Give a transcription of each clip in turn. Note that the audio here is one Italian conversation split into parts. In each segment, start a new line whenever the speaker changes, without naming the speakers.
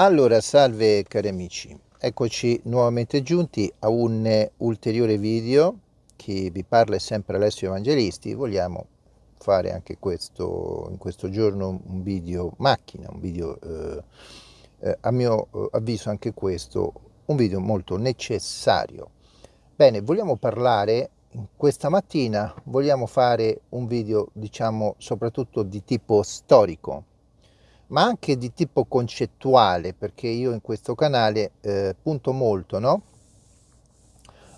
Allora, salve cari amici, eccoci nuovamente giunti a un ulteriore video. Chi vi parla sempre Alessio Evangelisti. Vogliamo fare anche questo, in questo giorno un video macchina, un video, eh, eh, a mio eh, avviso anche questo, un video molto necessario. Bene, vogliamo parlare, questa mattina vogliamo fare un video, diciamo, soprattutto di tipo storico ma anche di tipo concettuale, perché io in questo canale eh, punto molto no?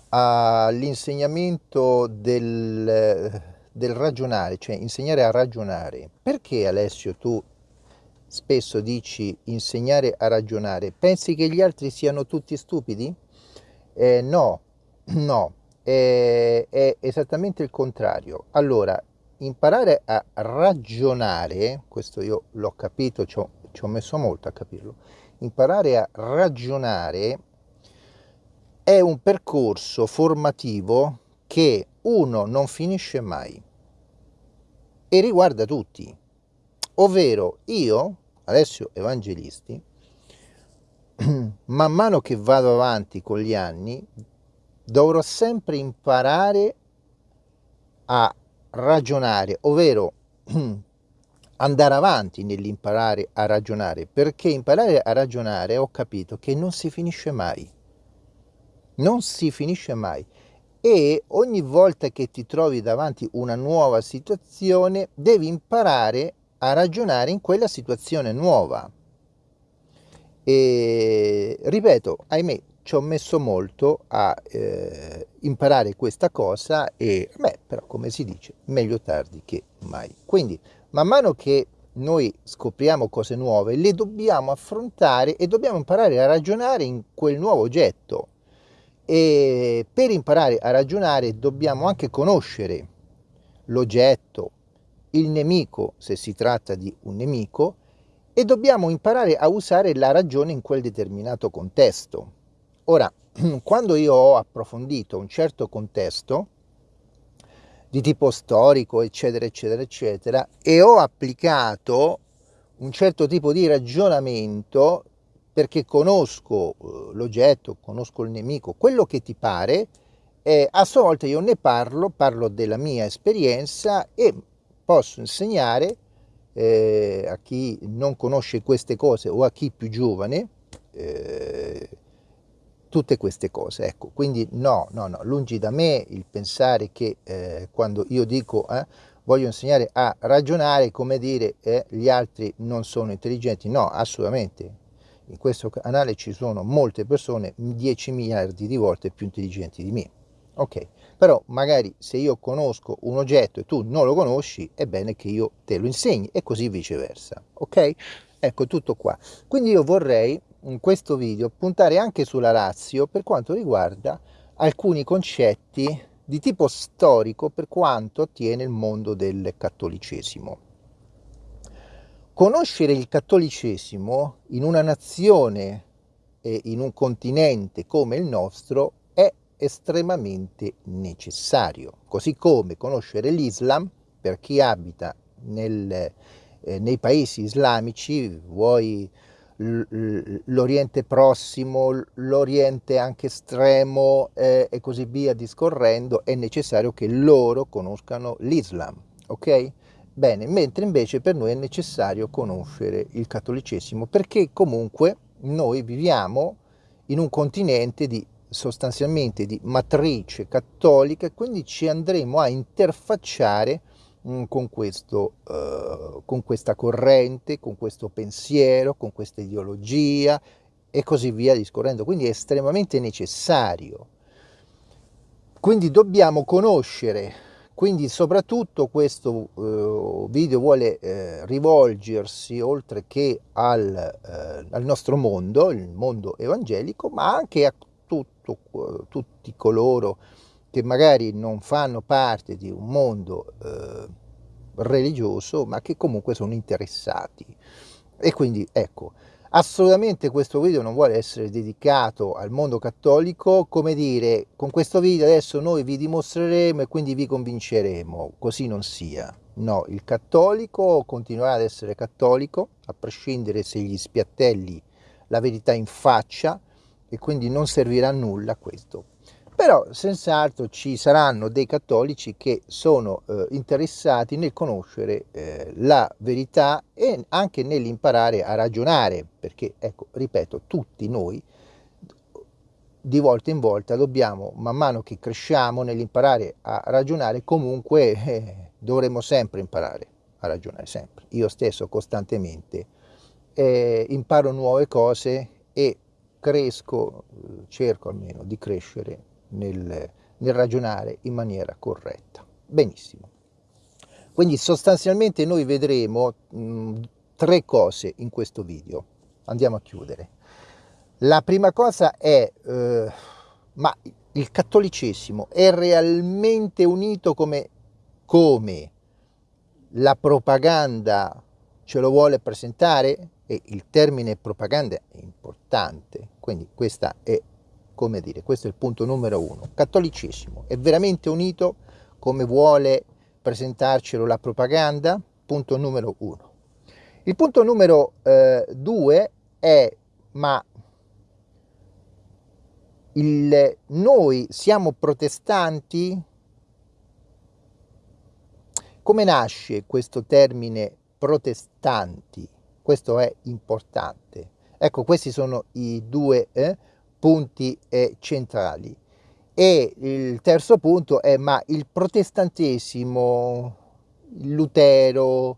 all'insegnamento del, del ragionare, cioè insegnare a ragionare. Perché Alessio tu spesso dici insegnare a ragionare? Pensi che gli altri siano tutti stupidi? Eh, no, no, è, è esattamente il contrario. Allora, imparare a ragionare, questo io l'ho capito, ci ho, ci ho messo molto a capirlo, imparare a ragionare è un percorso formativo che uno non finisce mai e riguarda tutti, ovvero io, Alessio Evangelisti, man mano che vado avanti con gli anni, dovrò sempre imparare a ragionare, ovvero andare avanti nell'imparare a ragionare, perché imparare a ragionare ho capito che non si finisce mai, non si finisce mai e ogni volta che ti trovi davanti una nuova situazione devi imparare a ragionare in quella situazione nuova. E ripeto, ahimè, ci ho messo molto a eh, imparare questa cosa e, beh, però come si dice, meglio tardi che mai. Quindi, man mano che noi scopriamo cose nuove, le dobbiamo affrontare e dobbiamo imparare a ragionare in quel nuovo oggetto. E per imparare a ragionare dobbiamo anche conoscere l'oggetto, il nemico, se si tratta di un nemico, e dobbiamo imparare a usare la ragione in quel determinato contesto. Ora, quando io ho approfondito un certo contesto di tipo storico, eccetera, eccetera, eccetera, e ho applicato un certo tipo di ragionamento perché conosco eh, l'oggetto, conosco il nemico, quello che ti pare, eh, a sua volta io ne parlo, parlo della mia esperienza e posso insegnare eh, a chi non conosce queste cose o a chi più giovane eh, tutte queste cose. Ecco, quindi no, no, no, lungi da me il pensare che eh, quando io dico eh, voglio insegnare a ragionare, come dire eh, gli altri non sono intelligenti, no, assolutamente. In questo canale ci sono molte persone 10 miliardi di volte più intelligenti di me. Ok, però magari se io conosco un oggetto e tu non lo conosci, è bene che io te lo insegni e così viceversa. Ok? Ecco tutto qua. Quindi io vorrei in questo video puntare anche sulla razio per quanto riguarda alcuni concetti di tipo storico per quanto attiene il mondo del cattolicesimo. Conoscere il cattolicesimo in una nazione e in un continente come il nostro è estremamente necessario, così come conoscere l'Islam per chi abita nel, eh, nei paesi islamici, vuoi l'Oriente Prossimo, l'Oriente anche estremo eh, e così via discorrendo, è necessario che loro conoscano l'Islam, ok? Bene, mentre invece per noi è necessario conoscere il cattolicesimo perché comunque noi viviamo in un continente di sostanzialmente di matrice cattolica e quindi ci andremo a interfacciare Mm, con, questo, uh, con questa corrente, con questo pensiero, con questa ideologia e così via discorrendo. Quindi è estremamente necessario. Quindi dobbiamo conoscere, quindi soprattutto questo uh, video vuole uh, rivolgersi oltre che al, al, nostro mondo, il mondo evangelico, ma anche a tutto, tutti coloro che magari non fanno parte di un mondo eh, religioso, ma che comunque sono interessati. E quindi ecco, assolutamente questo video non vuole essere dedicato al mondo cattolico, come dire, con questo video adesso noi vi dimostreremo e quindi vi convinceremo, così non sia. No, il cattolico continuerà ad essere cattolico, a prescindere se gli spiattelli la verità in faccia e quindi non servirà a nulla questo. Però senz'altro ci saranno dei cattolici che sono eh, interessati nel conoscere eh, la verità e anche nell'imparare a ragionare, perché ecco, ripeto, tutti noi di volta in volta dobbiamo, man mano che cresciamo nell'imparare a ragionare, comunque eh, dovremo sempre imparare a ragionare, sempre. Io stesso costantemente eh, imparo nuove cose e cresco, cerco almeno di crescere nel, nel ragionare in maniera corretta. Benissimo. Quindi sostanzialmente noi vedremo mh, tre cose in questo video. Andiamo a chiudere. La prima cosa è, eh, ma il cattolicesimo è realmente unito come, come la propaganda ce lo vuole presentare? E il termine propaganda è importante, quindi questa è, come dire, questo è il punto numero uno. Cattolicesimo è veramente unito come vuole presentarcelo la propaganda? Punto numero uno. Il punto numero eh, due è, ma il, noi siamo protestanti? Come nasce questo termine protestanti? Questo è importante. Ecco, questi sono i due eh, punti eh, centrali. E il terzo punto è, ma il protestantesimo, Lutero,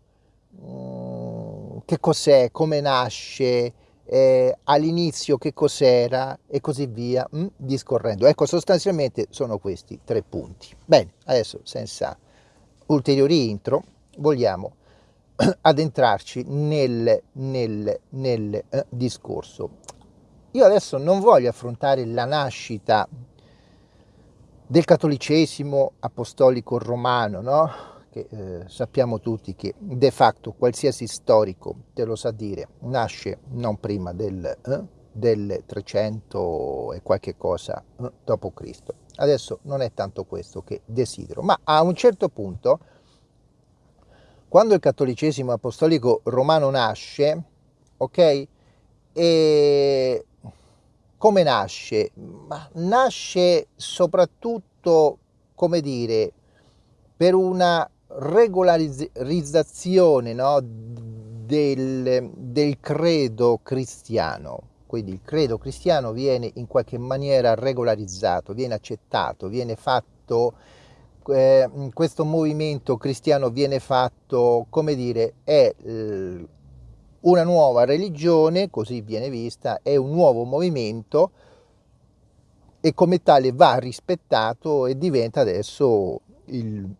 mm, che cos'è, come nasce, eh, all'inizio che cos'era e così via, mh, mm, discorrendo. Ecco, sostanzialmente sono questi tre punti. Bene, adesso senza ulteriori intro vogliamo addentrarci nel, nel, nel eh, discorso. Io adesso non voglio affrontare la nascita del cattolicesimo apostolico romano, no? che eh, sappiamo tutti che de facto qualsiasi storico te lo sa dire, nasce non prima del, eh, del 300 e qualche cosa eh, dopo Cristo. Adesso non è tanto questo che desidero, ma a un certo punto, quando il cattolicesimo apostolico romano nasce, ok? E come nasce? Ma nasce soprattutto, come dire, per una regolarizzazione no, del, del credo cristiano. Quindi il credo cristiano viene in qualche maniera regolarizzato, viene accettato, viene fatto, eh, questo movimento cristiano viene fatto, come dire, è una nuova religione, così viene vista, è un nuovo movimento e come tale va rispettato e diventa adesso il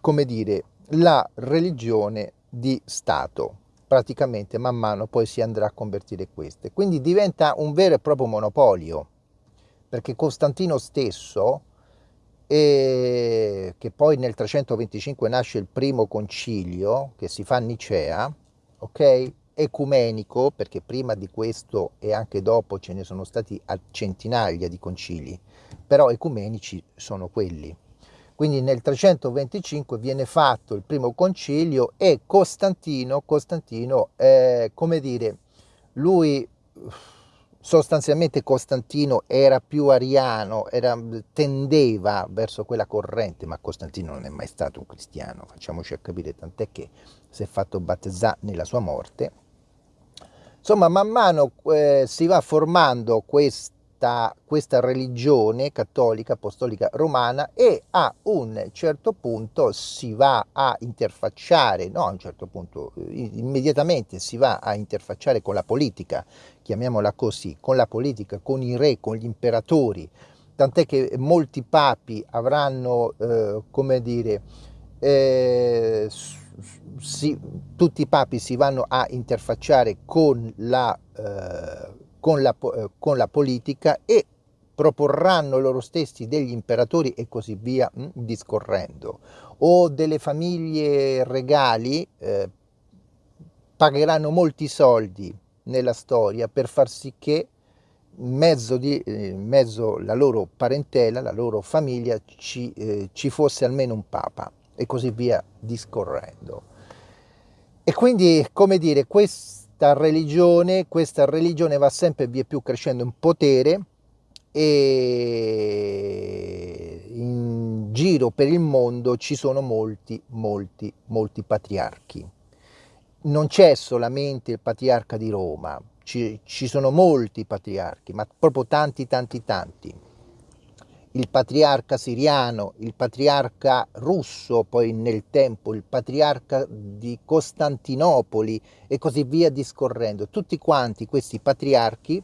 come dire, la religione di Stato. Praticamente man mano poi si andrà a convertire queste. Quindi diventa un vero e proprio monopolio, perché Costantino stesso, e che poi nel 325 nasce il primo concilio che si fa a Nicea, ok? Ecumenico, perché prima di questo e anche dopo ce ne sono stati centinaia di concili, però ecumenici sono quelli. Quindi nel 325 viene fatto il primo concilio e Costantino, Costantino eh, come dire, lui sostanzialmente Costantino era più ariano, era, tendeva verso quella corrente, ma Costantino non è mai stato un cristiano, facciamoci capire, tant'è che si è fatto battezzare nella sua morte. Insomma, man mano eh, si va formando questa, questa religione cattolica apostolica romana e a un certo punto si va a interfacciare, no a un certo punto, immediatamente si va a interfacciare con la politica, chiamiamola così, con la politica, con i re, con gli imperatori, tant'è che molti papi avranno, eh, come dire, eh, si, tutti i papi si vanno a interfacciare con la eh, con la, eh, con la politica e proporranno loro stessi degli imperatori e così via mh, mm, discorrendo. O delle famiglie regali eh, pagheranno molti soldi nella storia per far sì che in mezzo, di, eh, mezzo alla loro parentela, la loro famiglia ci, eh, ci fosse almeno un papa e così via discorrendo. E quindi, come dire, questa religione, questa religione va sempre via più crescendo in potere e in giro per il mondo ci sono molti, molti, molti patriarchi. Non c'è solamente il patriarca di Roma, ci, ci sono molti patriarchi, ma proprio tanti, tanti, tanti il patriarca siriano, il patriarca russo, poi nel tempo il patriarca di Costantinopoli e così via discorrendo. Tutti quanti questi patriarchi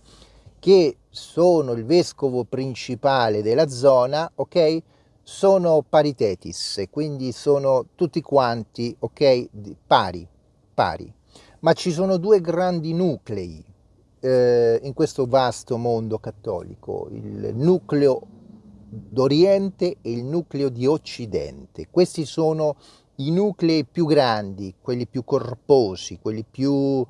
che sono il vescovo principale della zona, ok? Sono paritetis, quindi sono tutti quanti, ok? Pari, pari. Ma ci sono due grandi nuclei eh, in questo vasto mondo cattolico, il nucleo d'Oriente e il nucleo di Occidente. Questi sono i nuclei più grandi, quelli più corposi, quelli più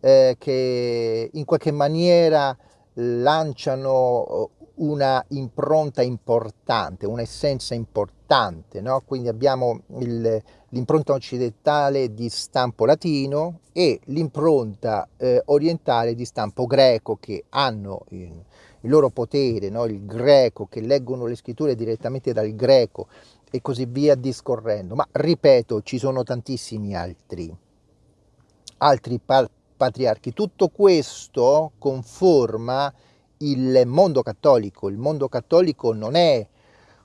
eh, che in qualche maniera lanciano una impronta importante, un'essenza importante, no? quindi abbiamo l'impronta occidentale di stampo latino e l'impronta eh, orientale di stampo greco che hanno in, il loro potere, no? il greco, che leggono le scritture direttamente dal greco e così via discorrendo. Ma ripeto, ci sono tantissimi altri, altri patriarchi. Tutto questo conforma il mondo cattolico. Il mondo cattolico non è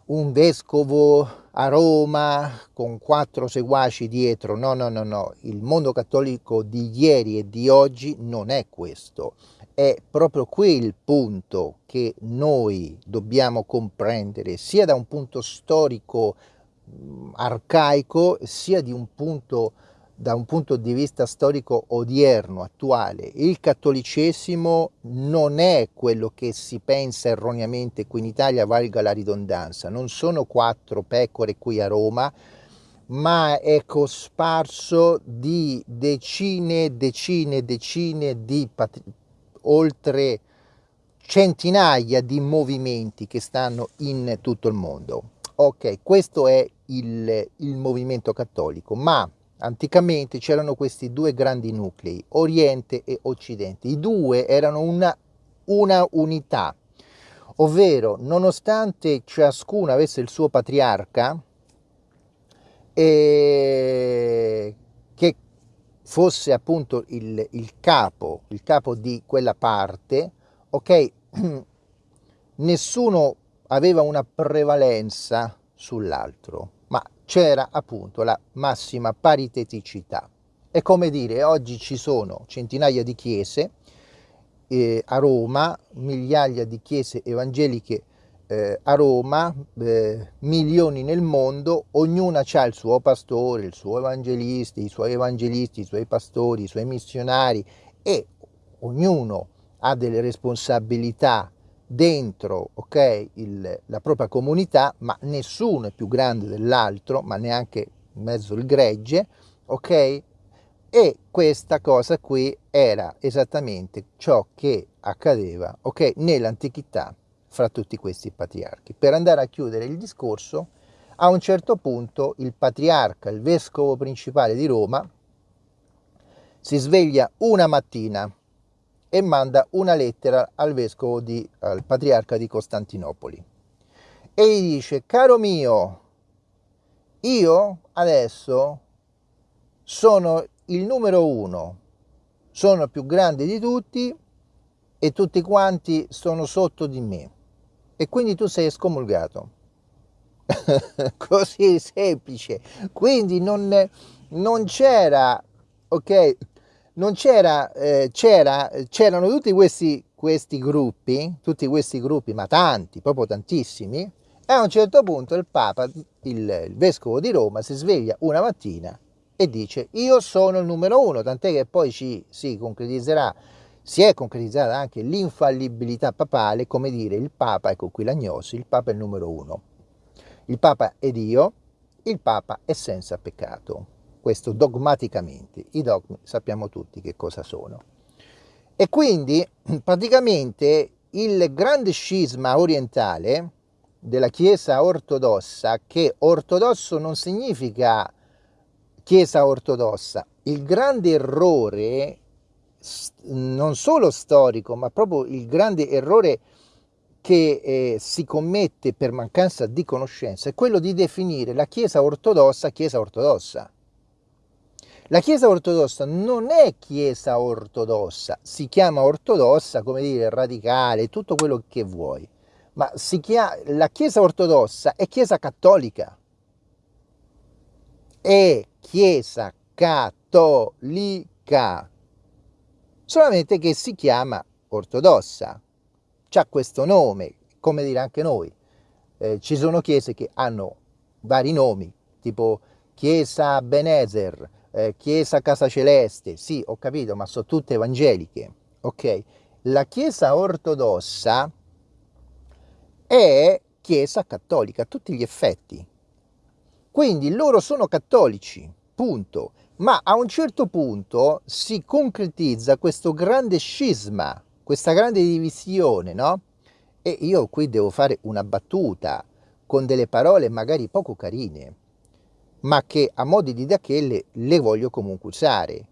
un vescovo a Roma con quattro seguaci dietro, no, no, no, no. Il mondo cattolico di ieri e di oggi non è questo è proprio qui il punto che noi dobbiamo comprendere, sia da un punto storico arcaico, sia un punto, da un punto di vista storico odierno, attuale. Il cattolicesimo non è quello che si pensa erroneamente qui in Italia, valga la ridondanza, non sono quattro pecore qui a Roma, ma è cosparso di decine, decine, decine di oltre centinaia di movimenti che stanno in tutto il mondo. Ok, questo è il, il movimento cattolico, ma anticamente c'erano questi due grandi nuclei, Oriente e Occidente. I due erano una, una unità, ovvero nonostante ciascuno avesse il suo patriarca, eh, fosse appunto il, il capo, il capo di quella parte, ok, nessuno aveva una prevalenza sull'altro, ma c'era appunto la massima pariteticità. È come dire, oggi ci sono centinaia di chiese eh, a Roma, migliaia di chiese evangeliche eh, a Roma, eh, milioni nel mondo, ognuna ha il suo pastore, il suo evangelista, i suoi evangelisti, i suoi pastori, i suoi missionari e ognuno ha delle responsabilità dentro okay, il, la propria comunità, ma nessuno è più grande dell'altro, ma neanche in mezzo il gregge, ok? E questa cosa qui era esattamente ciò che accadeva, ok, nell'antichità fra tutti questi patriarchi. Per andare a chiudere il discorso, a un certo punto il patriarca, il vescovo principale di Roma, si sveglia una mattina e manda una lettera al vescovo di, al patriarca di Costantinopoli e gli dice, caro mio, io adesso sono il numero uno, sono più grande di tutti e tutti quanti sono sotto di me e quindi tu sei scomulgato. Così semplice. Quindi non, non c'era, ok, non c'era, eh, c'era, c'erano tutti questi, questi gruppi, tutti questi gruppi, ma tanti, proprio tantissimi, e a un certo punto il Papa, il, il Vescovo di Roma, si sveglia una mattina e dice io sono il numero uno, tant'è che poi ci si concretizzerà si è concretizzata anche l'infallibilità papale, come dire il Papa, ecco qui l'agnosi, il Papa è il numero uno. Il Papa è Dio, il Papa è senza peccato. Questo dogmaticamente, i dogmi sappiamo tutti che cosa sono. E quindi praticamente il grande scisma orientale della Chiesa ortodossa, che ortodosso non significa Chiesa ortodossa, il grande errore non solo storico, ma proprio il grande errore che eh, si commette per mancanza di conoscenza è quello di definire la Chiesa ortodossa Chiesa ortodossa. La Chiesa ortodossa non è Chiesa ortodossa, si chiama ortodossa, come dire, radicale, tutto quello che vuoi, ma chiama, la Chiesa ortodossa è Chiesa cattolica. È Chiesa cattolica, solamente che si chiama ortodossa ha questo nome, come dire anche noi. Eh, ci sono chiese che hanno vari nomi, tipo Chiesa Benezer, eh, Chiesa Casa Celeste, sì, ho capito, ma sono tutte evangeliche, ok? La Chiesa ortodossa è Chiesa cattolica a tutti gli effetti. Quindi loro sono cattolici, punto. Ma a un certo punto si concretizza questo grande scisma questa grande divisione, no? E io qui devo fare una battuta con delle parole magari poco carine, ma che a modi di dachelle le voglio comunque usare.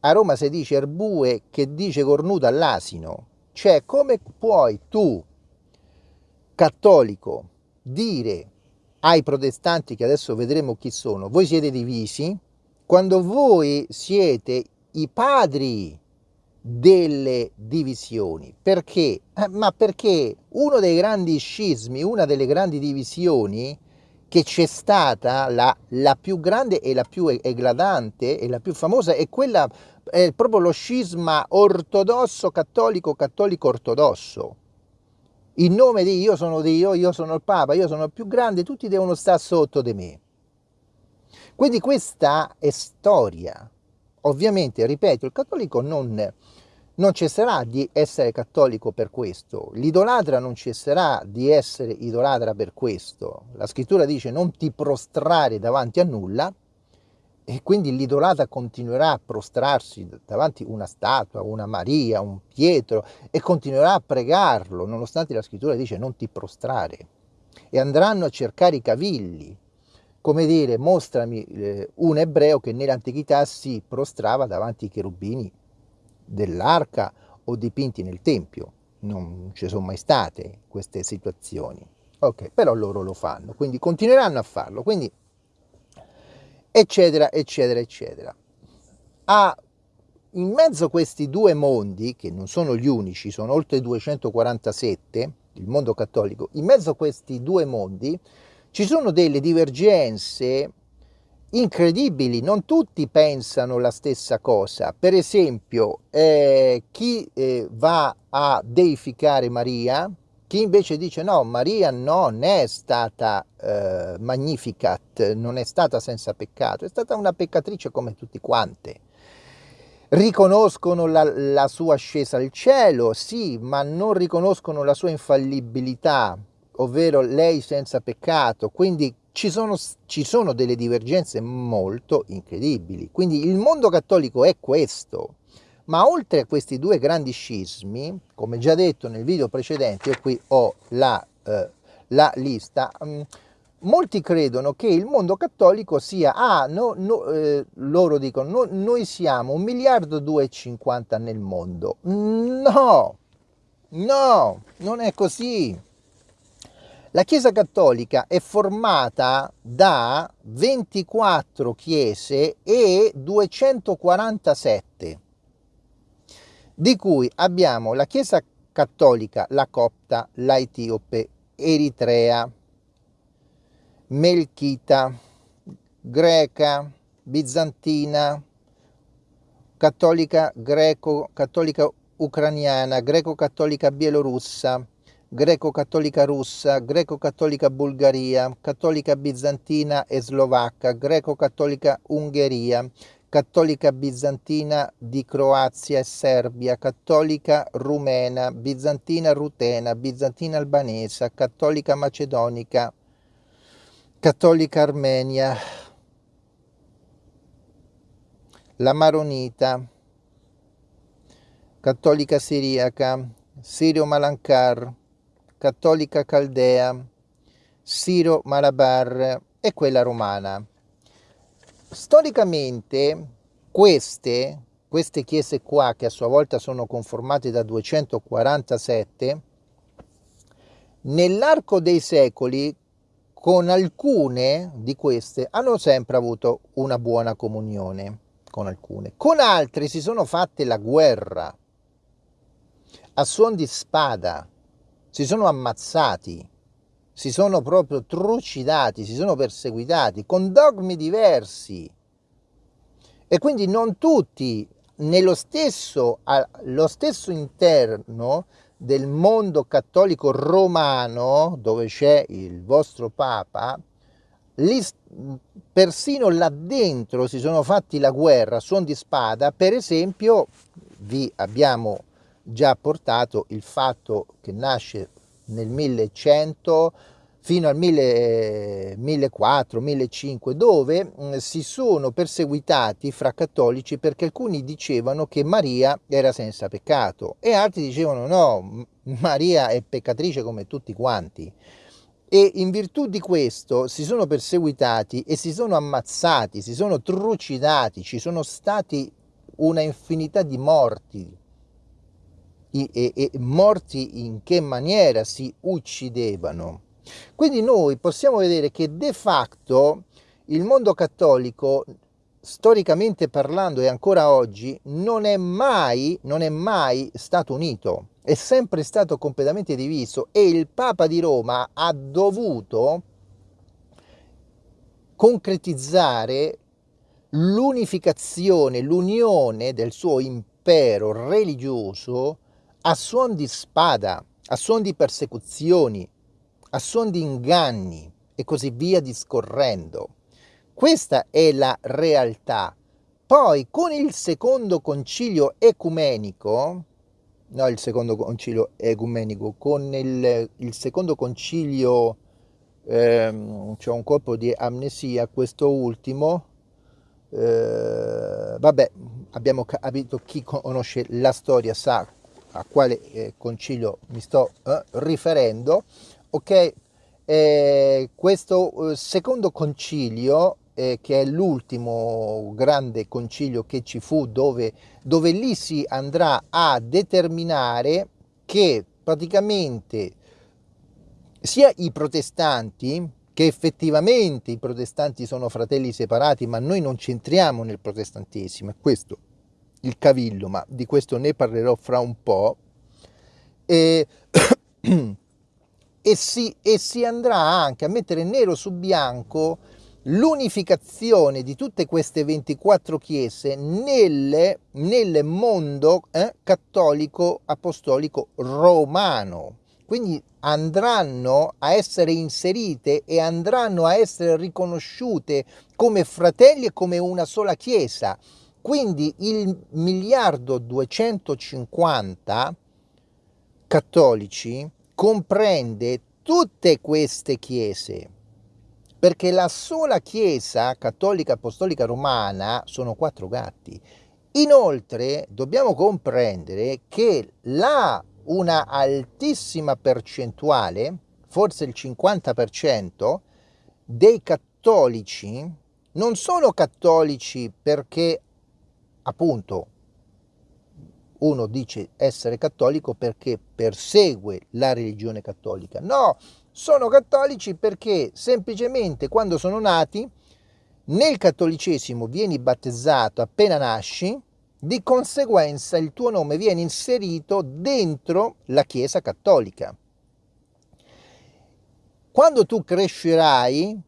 A Roma si dice erbue che dice cornuto all'asino, cioè come puoi tu, cattolico, dire ai protestanti, che adesso vedremo chi sono, voi siete divisi, quando voi siete i padri delle divisioni. Perché? Eh, ma perché uno dei grandi scismi, una delle grandi divisioni che c'è stata, la, la, più grande e la più eclatante e la più famosa, è quella, è proprio lo scisma ortodosso, cattolico, cattolico, ortodosso. In nome di io sono Dio, io sono il Papa, io sono il più grande, tutti devono stare sotto di me. Quindi questa è storia. Ovviamente, ripeto, il cattolico non non cesserà di essere cattolico per questo, l'idolatra non cesserà di essere idolatra per questo. La scrittura dice non ti prostrare davanti a nulla e quindi l'idolatra continuerà a prostrarsi davanti a una statua, una Maria, un Pietro e continuerà a pregarlo, nonostante la scrittura dice non ti prostrare. E andranno a cercare i cavilli, come dire, mostrami eh, un ebreo che nell'antichità si prostrava davanti ai cherubini dell'arca o dipinti nel tempio. Non ci sono mai state queste situazioni. Ok, però loro lo fanno, quindi continueranno a farlo, quindi eccetera, eccetera, eccetera. A, in mezzo a questi due mondi, che non sono gli unici, sono oltre 247, il mondo cattolico, in mezzo a questi due mondi ci sono delle divergenze incredibili, non tutti pensano la stessa cosa. Per esempio, eh, chi eh, va a deificare Maria, chi invece dice no, Maria non è stata eh, magnificat, non è stata senza peccato, è stata una peccatrice come tutti quante. Riconoscono la, la sua ascesa al cielo, sì, ma non riconoscono la sua infallibilità, ovvero lei senza peccato. Quindi ci sono, ci sono delle divergenze molto incredibili. Quindi il mondo cattolico è questo. Ma oltre a questi due grandi scismi, come già detto nel video precedente, io qui ho la, eh, la lista, mh, mm, molti credono che il mondo cattolico sia, ah, no, no, eh, loro dicono, no, noi siamo un miliardo e 250 nel mondo. No, no, non è così. La Chiesa Cattolica è formata da 24 chiese e 247, di cui abbiamo la Chiesa Cattolica, la Copta, la Etiope, Eritrea, Melchita, Greca, Bizantina, Cattolica Greco, Cattolica Ucraniana, Greco-Cattolica Bielorussa, greco-cattolica russa, greco-cattolica Bulgaria, cattolica bizantina e slovacca, greco-cattolica Ungheria, cattolica bizantina di Croazia e Serbia, cattolica rumena, bizantina rutena, bizantina albanese, cattolica macedonica, cattolica armenia, la maronita, cattolica siriaca, sirio-malankar, cattolica caldea, Siro Malabar e quella romana. Storicamente queste queste chiese qua, che a sua volta sono conformate da 247, nell'arco dei secoli con alcune di queste hanno sempre avuto una buona comunione con alcune, con altre si sono fatte la guerra a suon di spada, si sono ammazzati, si sono proprio trucidati, si sono perseguitati con dogmi diversi. E quindi non tutti nello stesso, allo stesso interno del mondo cattolico romano, dove c'è il vostro Papa, lì, persino là dentro si sono fatti la guerra suon di spada, per esempio vi abbiamo già portato il fatto che nasce nel 1100 fino al 1400, 1500, dove mm, si sono perseguitati fra cattolici perché alcuni dicevano che Maria era senza peccato e altri dicevano no, Maria è peccatrice come tutti quanti. E in virtù di questo si sono perseguitati e si sono ammazzati, si sono trucidati, ci sono stati una infinità di morti. E, e, morti in che maniera si uccidevano? Quindi noi possiamo vedere che de facto il mondo cattolico, storicamente parlando e ancora oggi, non è mai, non è mai stato unito, è sempre stato completamente diviso e il Papa di Roma ha dovuto concretizzare l'unificazione, l'unione del suo impero religioso a suon di spada, a suon di persecuzioni, a suon di inganni e così via discorrendo. Questa è la realtà. Poi con il secondo concilio ecumenico, no il secondo concilio ecumenico, con il, il secondo concilio ehm, c'è un colpo di amnesia, questo ultimo, eh, vabbè, abbiamo capito chi conosce la storia sa a quale eh, concilio mi sto eh, riferendo, ok? Eh, questo eh, secondo concilio, eh, che è l'ultimo grande concilio che ci fu, dove, dove lì si andrà a determinare che praticamente sia i protestanti, che effettivamente i protestanti sono fratelli separati, ma noi non centriamo nel protestantesimo, è questo il cavillo, ma di questo ne parlerò fra un po'. E e si, e si andrà anche a mettere nero su bianco l'unificazione di tutte queste 24 chiese nel, nel mondo eh, cattolico apostolico romano. Quindi andranno a essere inserite e andranno a essere riconosciute come fratelli e come una sola chiesa. Quindi il miliardo 250 cattolici comprende tutte queste chiese, perché la sola chiesa cattolica apostolica romana sono quattro gatti. Inoltre dobbiamo comprendere che la una altissima percentuale, forse il 50% dei cattolici non sono cattolici perché appunto uno dice essere cattolico perché persegue la religione cattolica. No, sono cattolici perché semplicemente quando sono nati nel cattolicesimo vieni battezzato appena nasci, di conseguenza il tuo nome viene inserito dentro la Chiesa cattolica. Quando tu crescerai,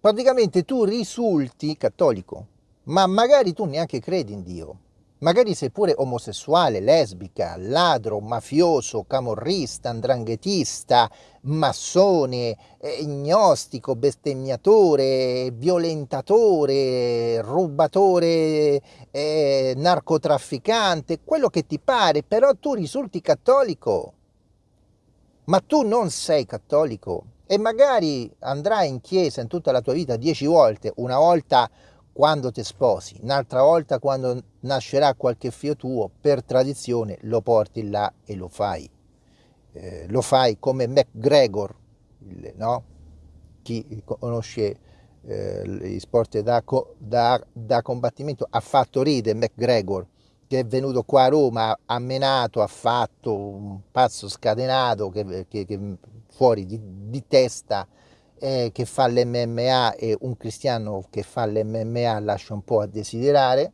praticamente tu risulti cattolico, ma magari tu neanche credi in Dio Magari sei pure omosessuale, lesbica, ladro, mafioso, camorrista, andranghetista, massone, eh, gnostico, bestemmiatore, violentatore, rubatore, eh, narcotrafficante, quello che ti pare, però tu risulti cattolico. Ma tu non sei cattolico e magari andrai in chiesa in tutta la tua vita dieci volte, una volta quando ti sposi, un'altra volta quando nascerà qualche figlio tuo, per tradizione lo porti là e lo fai. Eh, lo fai come McGregor, no? chi conosce eh, gli sport da, da, da, combattimento ha fatto ridere McGregor, che è venuto qua a Roma, ha menato, ha fatto un pazzo scatenato che, che, che fuori di, di testa eh, che fa l'MMA e un cristiano che fa l'MMA lascia un po' a desiderare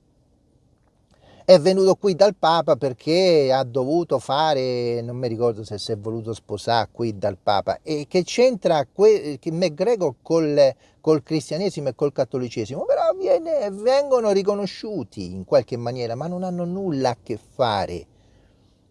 è venuto qui dal Papa perché ha dovuto fare, non mi ricordo se si è voluto sposare qui dal Papa, e che c'entra McGregor col, col cristianesimo e col cattolicesimo, però viene, vengono riconosciuti in qualche maniera, ma non hanno nulla a che fare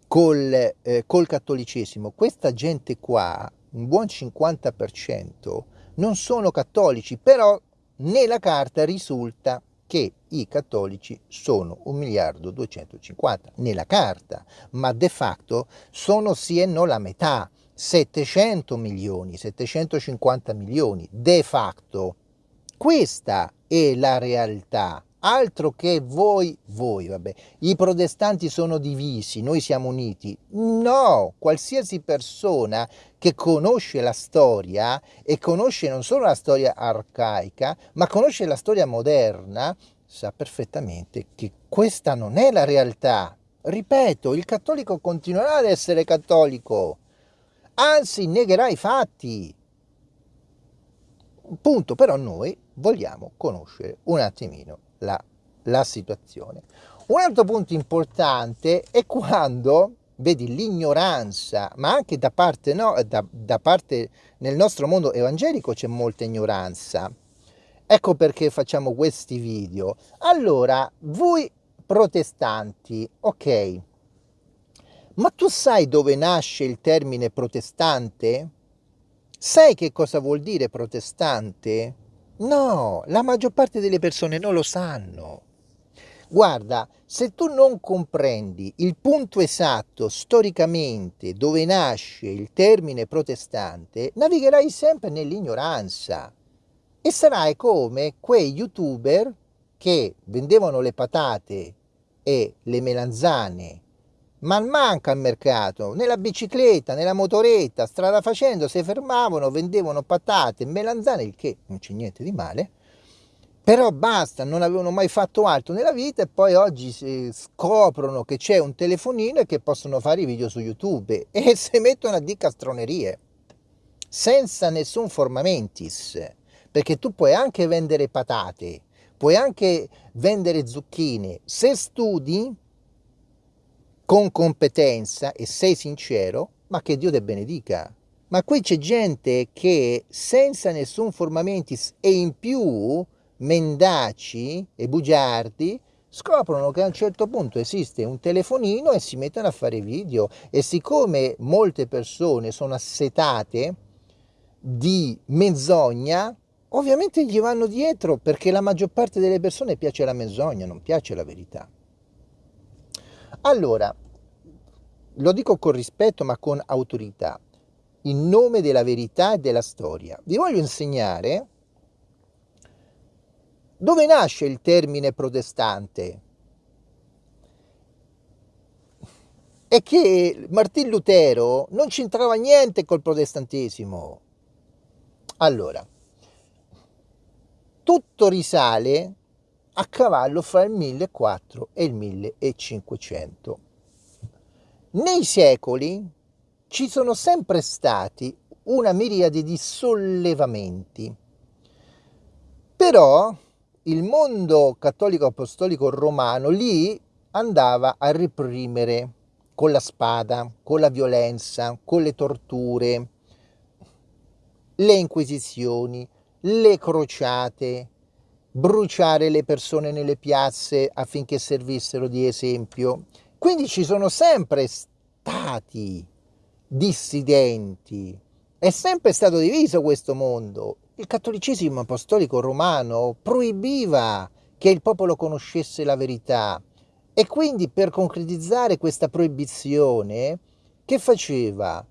col, eh, col cattolicesimo. Questa gente qua, un buon 50%, non sono cattolici, però nella carta risulta che i cattolici sono 1 miliardo 250 nella carta, ma de facto sono sì e no la metà, 700 milioni, 750 milioni, de facto. Questa è la realtà altro che voi, voi, vabbè, i protestanti sono divisi, noi siamo uniti. No, qualsiasi persona che conosce la storia e conosce non solo la storia arcaica, ma conosce la storia moderna, sa perfettamente che questa non è la realtà. Ripeto, il cattolico continuerà ad essere cattolico, anzi negherà i fatti. Punto, però noi vogliamo conoscere un attimino la, la situazione. Un altro punto importante è quando vedi l'ignoranza, ma anche da parte, no, da, da parte nel nostro mondo evangelico c'è molta ignoranza. Ecco perché facciamo questi video. Allora, voi protestanti, ok, ma tu sai dove nasce il termine protestante? Sai che cosa vuol dire protestante? No, la maggior parte delle persone non lo sanno. Guarda, se tu non comprendi il punto esatto storicamente dove nasce il termine protestante, navigherai sempre nell'ignoranza e sarai come quei youtuber che vendevano le patate e le melanzane ma manca al mercato, nella bicicletta, nella motoretta, strada facendo, si fermavano, vendevano patate, melanzane, il che non c'è niente di male, però basta, non avevano mai fatto altro nella vita e poi oggi scoprono che c'è un telefonino e che possono fare i video su YouTube e si mettono a di castronerie, senza nessun formamentis, perché tu puoi anche vendere patate, puoi anche vendere zucchine, se studi con competenza e sei sincero, ma che Dio te benedica. Ma qui c'è gente che senza nessun formamentis e in più mendaci e bugiardi scoprono che a un certo punto esiste un telefonino e si mettono a fare video e siccome molte persone sono assetate di menzogna ovviamente gli vanno dietro perché la maggior parte delle persone piace la menzogna non piace la verità allora, lo dico con rispetto ma con autorità, in nome della verità e della storia, vi voglio insegnare dove nasce il termine protestante e che Martin Lutero non c'entrava niente col protestantesimo. Allora, tutto risale a cavallo fra il 1400 e il 1500. Nei secoli ci sono sempre stati una miriade di sollevamenti, però il mondo cattolico apostolico romano lì andava a reprimere con la spada, con la violenza, con le torture, le inquisizioni, le crociate, bruciare le persone nelle piazze affinché servissero di esempio. Quindi ci sono sempre stati dissidenti, è sempre stato diviso questo mondo. Il cattolicesimo apostolico romano proibiva che il popolo conoscesse la verità e quindi per concretizzare questa proibizione, che faceva?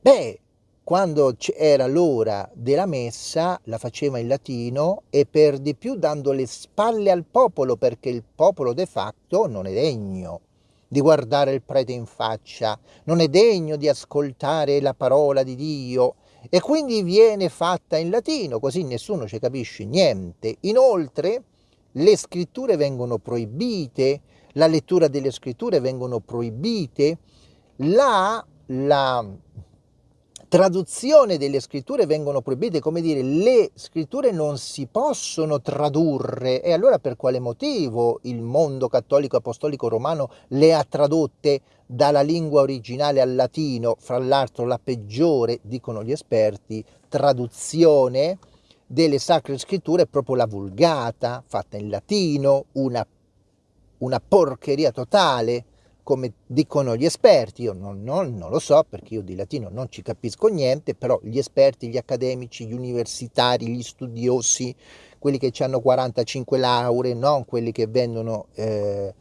Beh, quando era l'ora della messa la faceva in latino e per di più dando le spalle al popolo perché il popolo de facto non è degno di guardare il prete in faccia, non è degno di ascoltare la parola di Dio e quindi viene fatta in latino così nessuno ci capisce niente. Inoltre le scritture vengono proibite, la lettura delle scritture vengono proibite, la, la traduzione delle scritture vengono proibite, come dire, le scritture non si possono tradurre. E allora per quale motivo il mondo cattolico apostolico romano le ha tradotte dalla lingua originale al latino, fra l'altro la peggiore, dicono gli esperti, traduzione delle sacre scritture è proprio la vulgata, fatta in latino, una, una porcheria totale, come dicono gli esperti, io non, non, non, lo so perché io di latino non ci capisco niente, però gli esperti, gli accademici, gli universitari, gli studiosi, quelli che hanno 45 lauree, non quelli che vendono eh,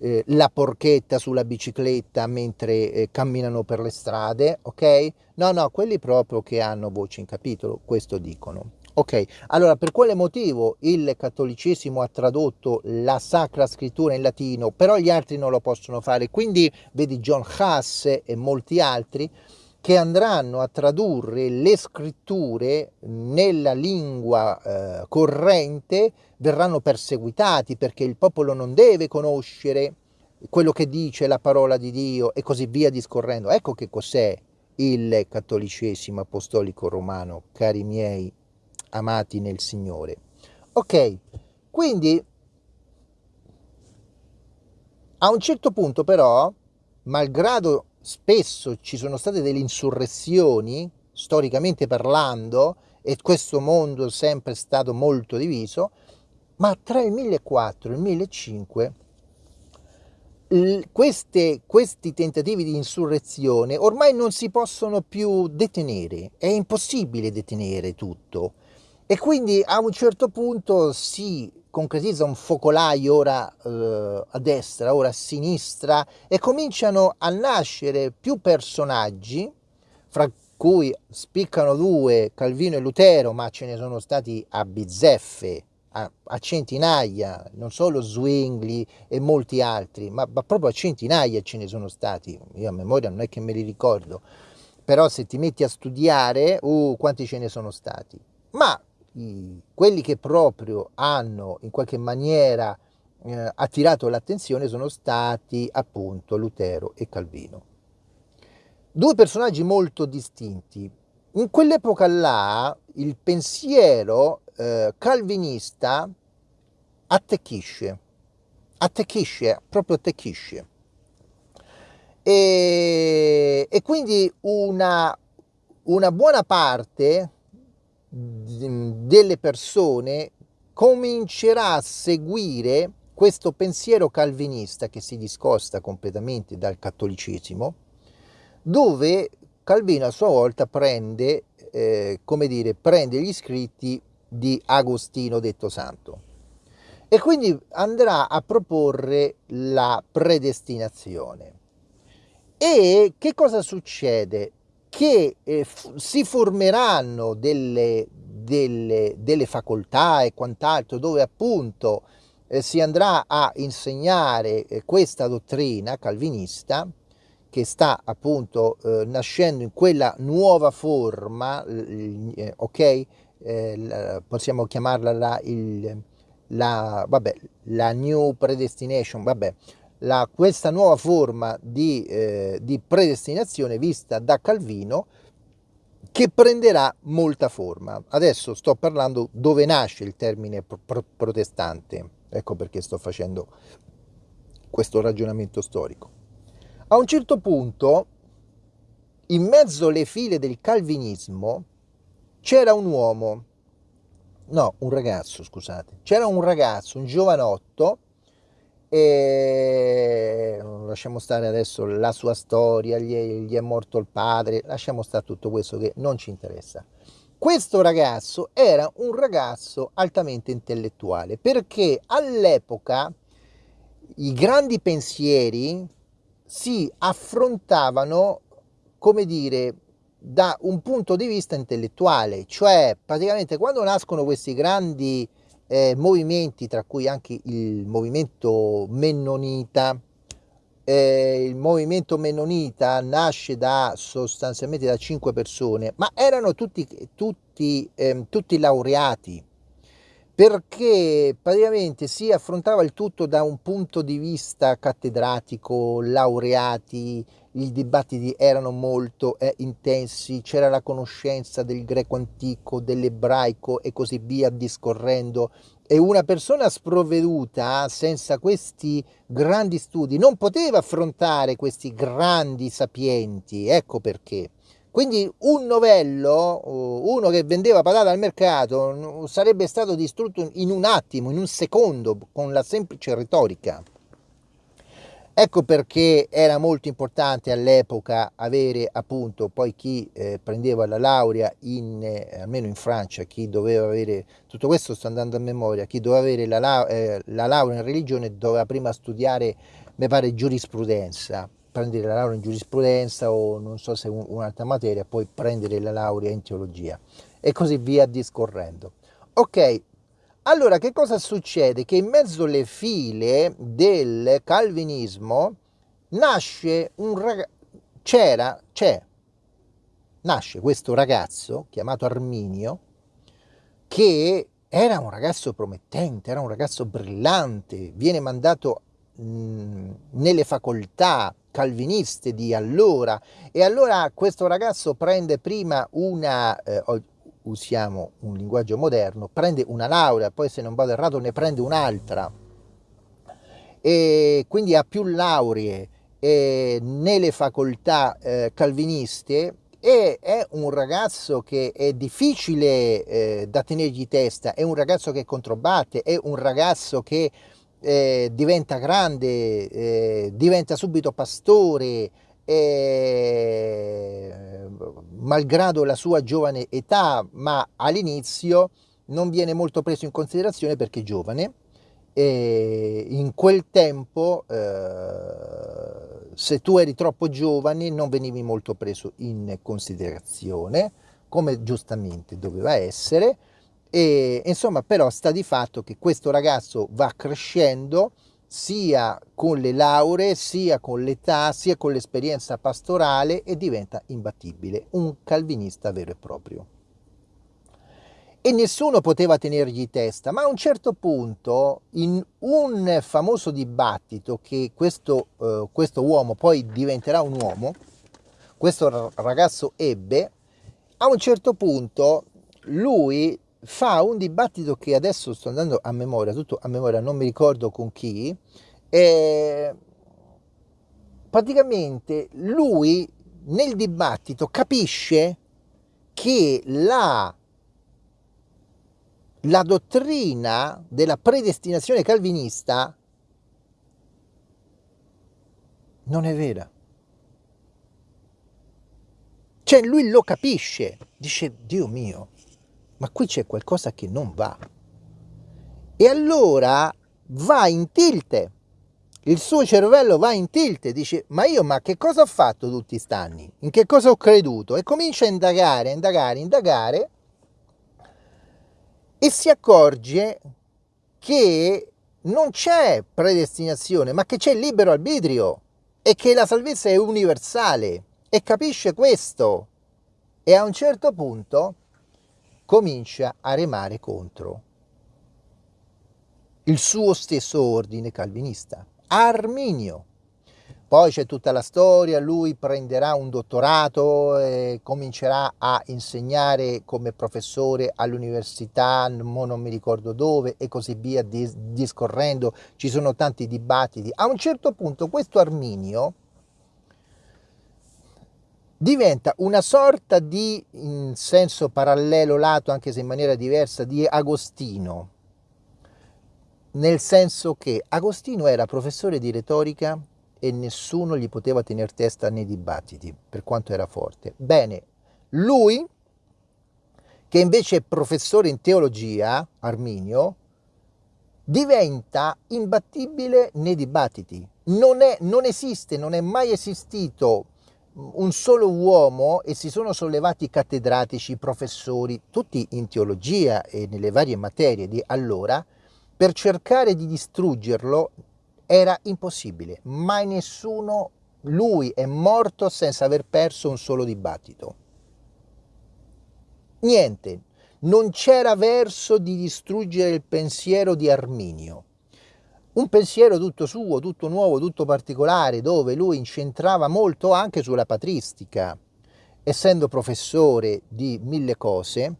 eh, la porchetta sulla bicicletta mentre eh, camminano per le strade, ok? No, no, quelli proprio che hanno voce in capitolo, questo dicono. Ok, allora per quale motivo il cattolicesimo ha tradotto la Sacra Scrittura in latino, però gli altri non lo possono fare? Quindi vedi John Huss e molti altri che andranno a tradurre le scritture nella lingua eh, corrente verranno perseguitati perché il popolo non deve conoscere quello che dice la parola di Dio e così via discorrendo. Ecco che cos'è il cattolicesimo apostolico romano, cari miei amati nel Signore. Ok, quindi a un certo punto però, malgrado spesso ci sono state delle insurrezioni, storicamente parlando, e questo mondo è sempre stato molto diviso, ma tra il 1004 e il 1005 queste, questi tentativi di insurrezione ormai non si possono più detenere, è impossibile detenere tutto. E quindi a un certo punto si concretizza un focolaio ora eh, a destra, ora a sinistra e cominciano a nascere più personaggi, fra cui spiccano due, Calvino e Lutero, ma ce ne sono stati a bizzeffe, a, a centinaia, non solo Zwingli e molti altri, ma, ma proprio a centinaia ce ne sono stati, io a memoria non è che me li ricordo, però se ti metti a studiare, uh, quanti ce ne sono stati. Ma quelli che proprio hanno in qualche maniera eh, attirato l'attenzione sono stati appunto Lutero e Calvino. Due personaggi molto distinti. In quell'epoca là il pensiero eh, calvinista attecchisce, attecchisce, proprio attecchisce. E, e quindi una, una buona parte delle persone comincerà a seguire questo pensiero calvinista che si discosta completamente dal cattolicesimo, dove Calvino a sua volta prende, eh, come dire, prende gli scritti di Agostino detto santo e quindi andrà a proporre la predestinazione. E che cosa succede? Che eh, si formeranno delle, delle, delle, facoltà e quant'altro dove appunto eh, si andrà a insegnare eh, questa dottrina calvinista che sta appunto eh, nascendo in quella nuova forma, eh, ok? Eh, possiamo chiamarla la, il, la, vabbè, la new predestination, vabbè, la, questa nuova forma di, eh, di predestinazione vista da Calvino che prenderà molta forma. Adesso sto parlando dove nasce il termine pro protestante, ecco perché sto facendo questo ragionamento storico. A un certo punto, in mezzo alle file del calvinismo, c'era un uomo, no, un ragazzo, scusate, c'era un ragazzo, un giovanotto, e lasciamo stare adesso la sua storia, gli è, gli è morto il padre, lasciamo stare tutto questo che non ci interessa. Questo ragazzo era un ragazzo altamente intellettuale perché all'epoca i grandi pensieri si affrontavano, come dire, da un punto di vista intellettuale, cioè praticamente quando nascono questi grandi eh, movimenti, tra cui anche il movimento mennonita. Eh, il movimento mennonita nasce da sostanzialmente da cinque persone, ma erano tutti, tutti, eh, tutti laureati, perché praticamente si affrontava il tutto da un punto di vista cattedratico, laureati, i dibattiti erano molto eh, intensi, c'era la conoscenza del greco antico, dell'ebraico e così via discorrendo e una persona sprovveduta senza questi grandi studi non poteva affrontare questi grandi sapienti, ecco perché. Quindi un novello, uno che vendeva patate al mercato, sarebbe stato distrutto in un attimo, in un secondo, con la semplice retorica. Ecco perché era molto importante all'epoca avere appunto poi chi eh, prendeva la laurea in, eh, almeno in Francia, chi doveva avere, tutto questo sto andando a memoria, chi doveva avere la, eh, la laurea in religione doveva prima studiare, mi pare, giurisprudenza, prendere la laurea in giurisprudenza o non so se un'altra materia, poi prendere la laurea in teologia e così via discorrendo. Ok, allora che cosa succede? Che in mezzo alle file del calvinismo nasce un ragazzo, c'era, c'è, nasce questo ragazzo chiamato Arminio che era un ragazzo promettente, era un ragazzo brillante, viene mandato mh, nelle facoltà calviniste di allora. E allora questo ragazzo prende prima una, eh, usiamo un linguaggio moderno, prende una laurea, poi se non vado errato ne prende un'altra. E quindi ha più lauree eh, nelle facoltà eh, calviniste e è un ragazzo che è difficile eh, da tenergli testa, è un ragazzo che controbatte, è un ragazzo che eh, diventa grande, eh, diventa subito pastore, eh, malgrado la sua giovane età, ma all'inizio non viene molto preso in considerazione perché è giovane. E in quel tempo, eh, se tu eri troppo giovane, non venivi molto preso in considerazione, come giustamente doveva essere e insomma, però sta di fatto che questo ragazzo va crescendo sia con le lauree, sia con l'età, sia con l'esperienza pastorale e diventa imbattibile, un calvinista vero e proprio. E nessuno poteva tenergli testa, ma a un certo punto, in un famoso dibattito che questo, eh, questo uomo poi diventerà un uomo, questo ragazzo ebbe, a un certo punto lui fa un dibattito che adesso sto andando a memoria, tutto a memoria, non mi ricordo con chi, e praticamente lui nel dibattito capisce che la, la dottrina della predestinazione calvinista non è vera. Cioè lui lo capisce, dice Dio mio, ma qui c'è qualcosa che non va. E allora va in tilt, il suo cervello va in tilt, dice ma io ma che cosa ho fatto tutti questi anni? In che cosa ho creduto? E comincia a indagare, indagare, indagare e si accorge che non c'è predestinazione, ma che c'è libero arbitrio e che la salvezza è universale e capisce questo. E a un certo punto comincia a remare contro il suo stesso ordine calvinista, Arminio. Poi c'è tutta la storia, lui prenderà un dottorato e comincerà a insegnare come professore all'università, non mi ricordo dove, e così via, discorrendo. Ci sono tanti dibattiti. A un certo punto questo Arminio diventa una sorta di, in senso parallelo lato, anche se in maniera diversa, di Agostino, nel senso che Agostino era professore di retorica e nessuno gli poteva tenere testa nei dibattiti, per quanto era forte. Bene, lui, che invece è professore in teologia, Arminio, diventa imbattibile nei dibattiti. Non, è, non esiste, non è mai esistito un solo uomo e si sono sollevati cattedratici, professori, tutti in teologia e nelle varie materie di allora, per cercare di distruggerlo era impossibile. Mai nessuno, lui è morto senza aver perso un solo dibattito. Niente, non c'era verso di distruggere il pensiero di Arminio. Un pensiero tutto suo, tutto nuovo, tutto particolare, dove lui incentrava molto anche sulla patristica, essendo professore di mille cose,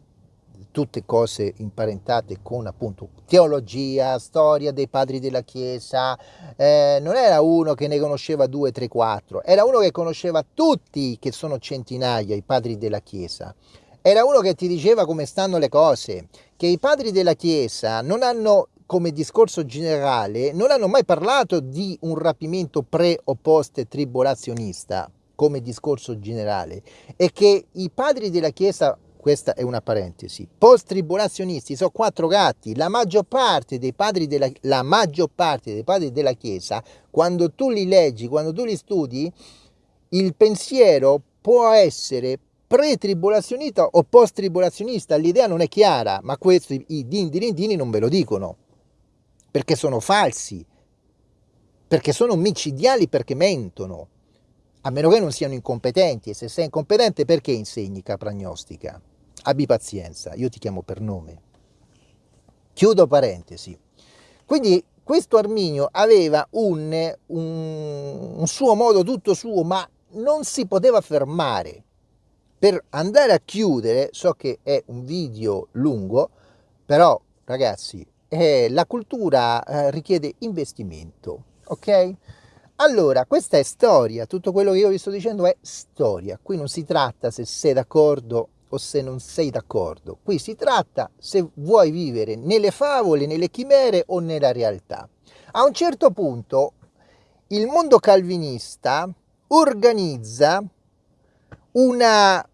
tutte cose imparentate con appunto teologia, storia dei padri della Chiesa, eh, non era uno che ne conosceva due, tre, quattro, era uno che conosceva tutti, che sono centinaia, i padri della Chiesa. Era uno che ti diceva come stanno le cose, che i padri della Chiesa non hanno come discorso generale, non hanno mai parlato di un rapimento pre o post tribolazionista come discorso generale e che i padri della Chiesa questa è una parentesi. Post-tribolazionisti sono quattro gatti. La maggior parte dei padri della, la maggior parte dei padri della Chiesa, quando tu li leggi, quando tu li studi, il pensiero può essere pre-tribolazionista o post-tribolazionista. L'idea non è chiara, ma questo i, i dindini non ve lo dicono, perché sono falsi, perché sono micidiali, perché mentono a meno che non siano incompetenti, e se sei incompetente perché insegni capragnostica? abbi pazienza, io ti chiamo per nome. Chiudo parentesi. Quindi questo Arminio aveva un, un, un suo modo tutto suo, ma non si poteva fermare. Per andare a chiudere, so che è un video lungo, però ragazzi, eh, la cultura eh, richiede investimento, ok? Allora, questa è storia, tutto quello che io vi sto dicendo è storia, qui non si tratta se sei d'accordo o se non sei d'accordo. Qui si tratta se vuoi vivere nelle favole, nelle chimere o nella realtà. A un certo punto il mondo calvinista organizza una,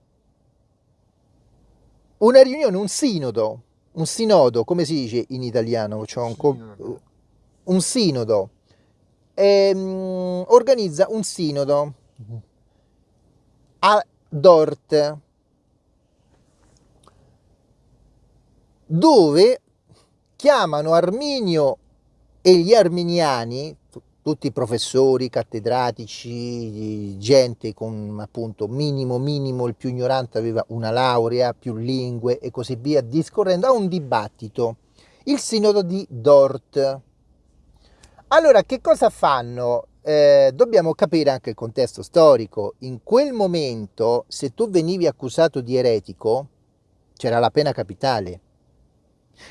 una riunione, un sinodo, un sinodo, come si dice in italiano? Cioè un, sinodo. un sinodo. E, um, organizza un sinodo a Dort, dove chiamano Arminio e gli arminiani, tutti i professori, cattedratici, gente con appunto minimo, minimo, il più ignorante aveva una laurea, più lingue e così via, discorrendo a un dibattito, il sinodo di Dort. Allora, che cosa fanno? Eh, dobbiamo capire anche il contesto storico. In quel momento, se tu venivi accusato di eretico, c'era la pena capitale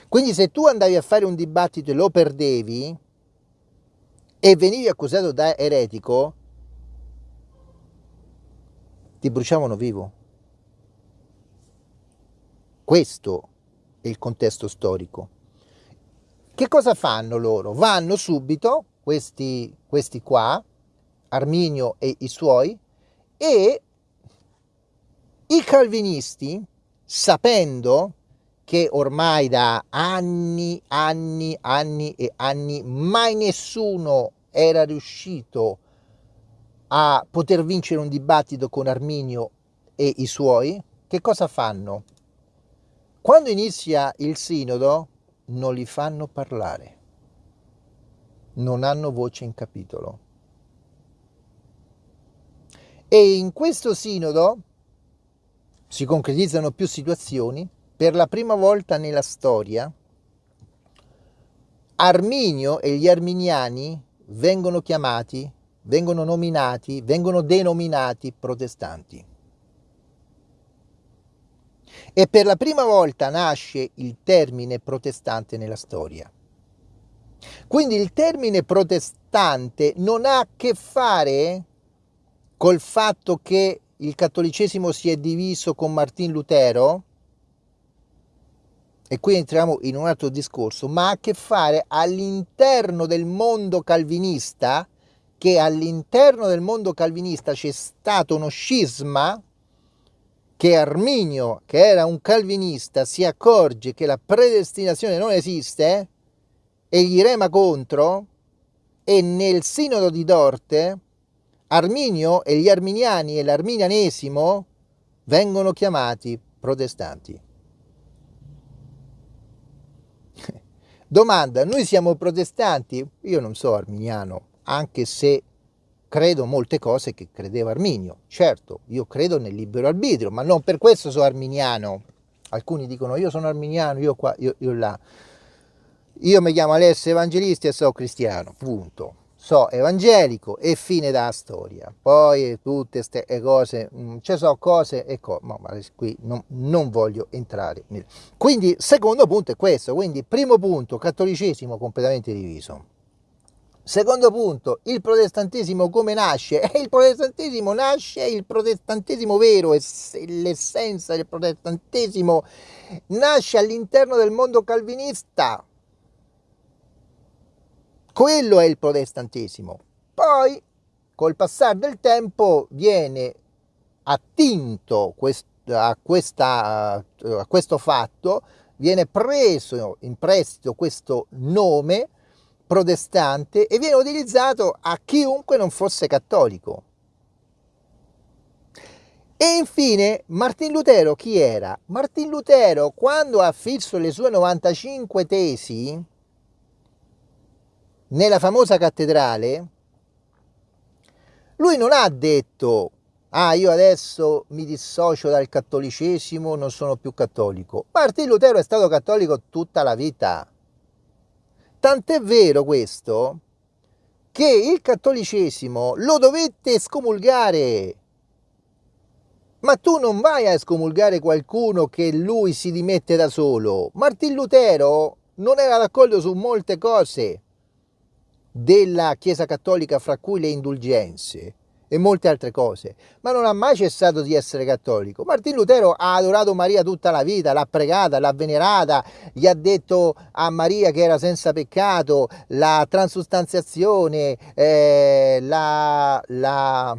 quindi se tu andavi a fare un dibattito e lo perdevi e venivi accusato da eretico, ti bruciavano vivo. Questo è il contesto storico. Che cosa fanno loro? Vanno subito, questi, questi qua, Arminio e i suoi, e i calvinisti, sapendo che ormai da anni, anni, anni e anni mai nessuno era riuscito a poter vincere un dibattito con Arminio e i suoi, che cosa fanno? Quando inizia il sinodo non li fanno parlare, non hanno voce in capitolo. E in questo sinodo si concretizzano più situazioni per la prima volta nella storia Arminio e gli arminiani vengono chiamati, vengono nominati, vengono denominati protestanti. E per la prima volta nasce il termine protestante nella storia. Quindi il termine protestante non ha a che fare col fatto che il cattolicesimo si è diviso con Martin Lutero, e qui entriamo in un altro discorso, ma ha a che fare all'interno del mondo calvinista, che all'interno del mondo calvinista c'è stato uno scisma che Arminio, che era un calvinista, si accorge che la predestinazione non esiste e gli rema contro e nel sinodo di Dorte Arminio e gli arminiani e l'arminianesimo vengono chiamati protestanti. Domanda, noi siamo protestanti? Io non so arminiano, anche se credo molte cose che credeva Arminio. Certo, io credo nel libero arbitrio, ma non per questo sono arminiano. alcuni dicono io sono arminiano, io qua, io, io là. Io mi chiamo Alessio Evangelisti e sono cristiano, punto. So evangelico e fine della storia. Poi tutte queste cose, mm, ci sono cose e cose, ma qui non, non voglio entrare. Quindi, secondo punto è questo. Quindi, primo punto, cattolicesimo completamente diviso. Secondo punto, il protestantesimo come nasce? E il protestantesimo nasce, il protestantesimo vero, l'essenza del protestantesimo nasce all'interno del mondo calvinista quello è il protestantesimo. Poi, col passare del tempo, viene attinto a, questa, a questo fatto, viene preso in prestito questo nome protestante e viene utilizzato a chiunque non fosse cattolico. E infine Martin Lutero chi era? Martin Lutero quando ha fisso le sue 95 tesi nella famosa cattedrale, lui non ha detto, ah io adesso mi dissocio dal cattolicesimo, non sono più cattolico. Martin Lutero è stato cattolico tutta la vita. Tant'è vero questo che il cattolicesimo lo dovette scomulgare. Ma tu non vai a scomulgare qualcuno che lui si dimette da solo. Martin Lutero non era d'accordo su molte cose della Chiesa Cattolica, fra cui le indulgenze e molte altre cose, ma non ha mai cessato di essere cattolico. Martin Lutero ha adorato Maria tutta la vita, l'ha pregata, l'ha venerata, gli ha detto a Maria che era senza peccato, la transustanziazione, eh, la, la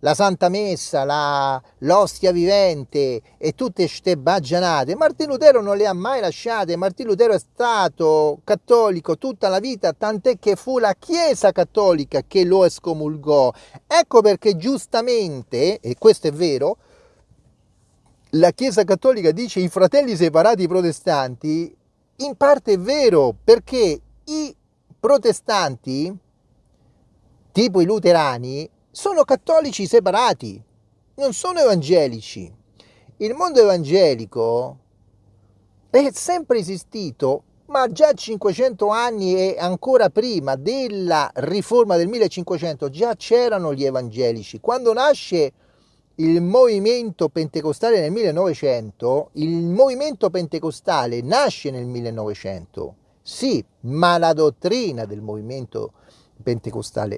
la Santa Messa, la, l'ostia vivente e tutte queste baggianate, Martino Lutero non le ha mai lasciate. Martino Lutero è stato cattolico tutta la vita, tant'è che fu la Chiesa cattolica che lo escomulgò. Ecco perché giustamente, e questo è vero, la Chiesa cattolica dice i fratelli separati protestanti, in parte è vero, perché i protestanti, tipo i luterani, sono cattolici separati, non sono evangelici. Il mondo evangelico è sempre esistito, ma già 500 anni e ancora prima della riforma del 1500 già c'erano gli evangelici. Quando nasce il movimento pentecostale nel 1900, il movimento pentecostale nasce nel 1900, sì, ma la dottrina del movimento pentecostale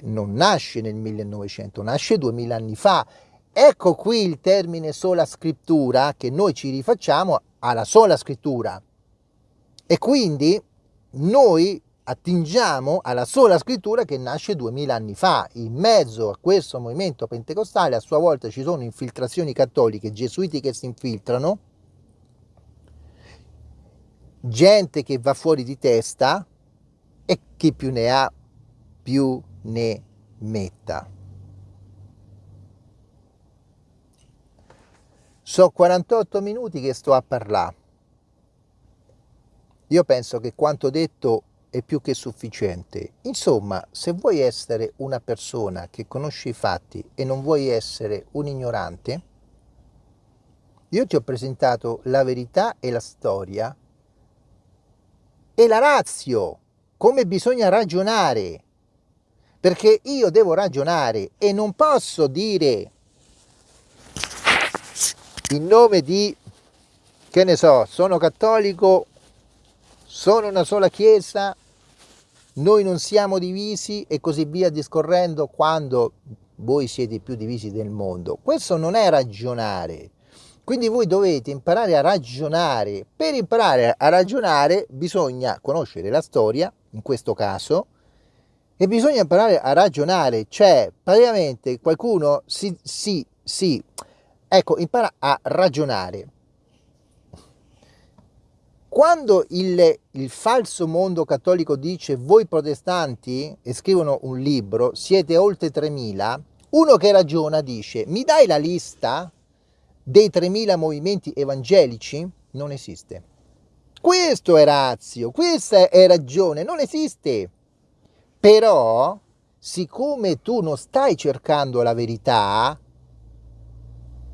non nasce nel 1900, nasce 2000 anni fa. Ecco qui il termine sola scrittura che noi ci rifacciamo alla sola scrittura. E quindi noi attingiamo alla sola scrittura che nasce 2000 anni fa. In mezzo a questo movimento pentecostale a sua volta ci sono infiltrazioni cattoliche, gesuiti che si infiltrano, gente che va fuori di testa e chi più ne ha più ne metta. So 48 minuti che sto a parlare. Io penso che quanto detto è più che sufficiente. Insomma, se vuoi essere una persona che conosce i fatti e non vuoi essere un ignorante, io ti ho presentato la verità e la storia e la razio, come bisogna ragionare perché io devo ragionare e non posso dire in nome di, che ne so, sono cattolico, sono una sola chiesa, noi non siamo divisi e così via discorrendo quando voi siete più divisi del mondo. Questo non è ragionare. Quindi voi dovete imparare a ragionare. Per imparare a ragionare bisogna conoscere la storia, in questo caso, e bisogna imparare a ragionare, cioè praticamente qualcuno si, si, si, ecco, impara a ragionare. Quando il, il falso mondo cattolico dice voi protestanti, e scrivono un libro, siete oltre 3.000, uno che ragiona dice mi dai la lista dei 3.000 movimenti evangelici? Non esiste. Questo è razio, questa è ragione, non esiste. Però, siccome tu non stai cercando la verità,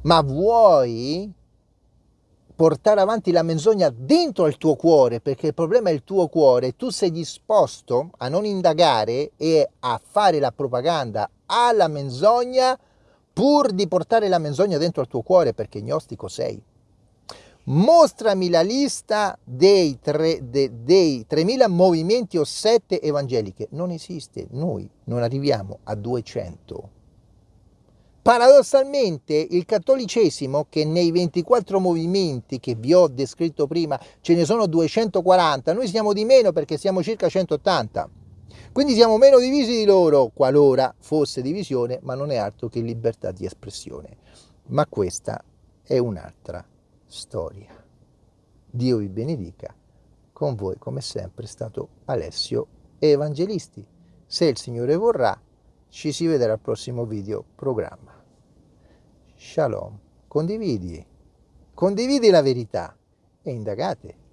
ma vuoi portare avanti la menzogna dentro al tuo cuore, perché il problema è il tuo cuore, tu sei disposto a non indagare e a fare la propaganda alla menzogna pur di portare la menzogna dentro al tuo cuore, perché gnostico sei. Mostrami la lista dei, tre, de, dei 3.000 movimenti o sette evangeliche. Non esiste, noi non arriviamo a 200. Paradossalmente il cattolicesimo, che nei 24 movimenti che vi ho descritto prima ce ne sono 240, noi siamo di meno perché siamo circa 180. Quindi siamo meno divisi di loro, qualora fosse divisione, ma non è altro che libertà di espressione. Ma questa è un'altra storia. Dio vi benedica. Con voi, come sempre, è stato Alessio Evangelisti. Se il Signore vorrà, ci si vedrà al prossimo video programma. Shalom. Condividi. Condividi la verità e indagate.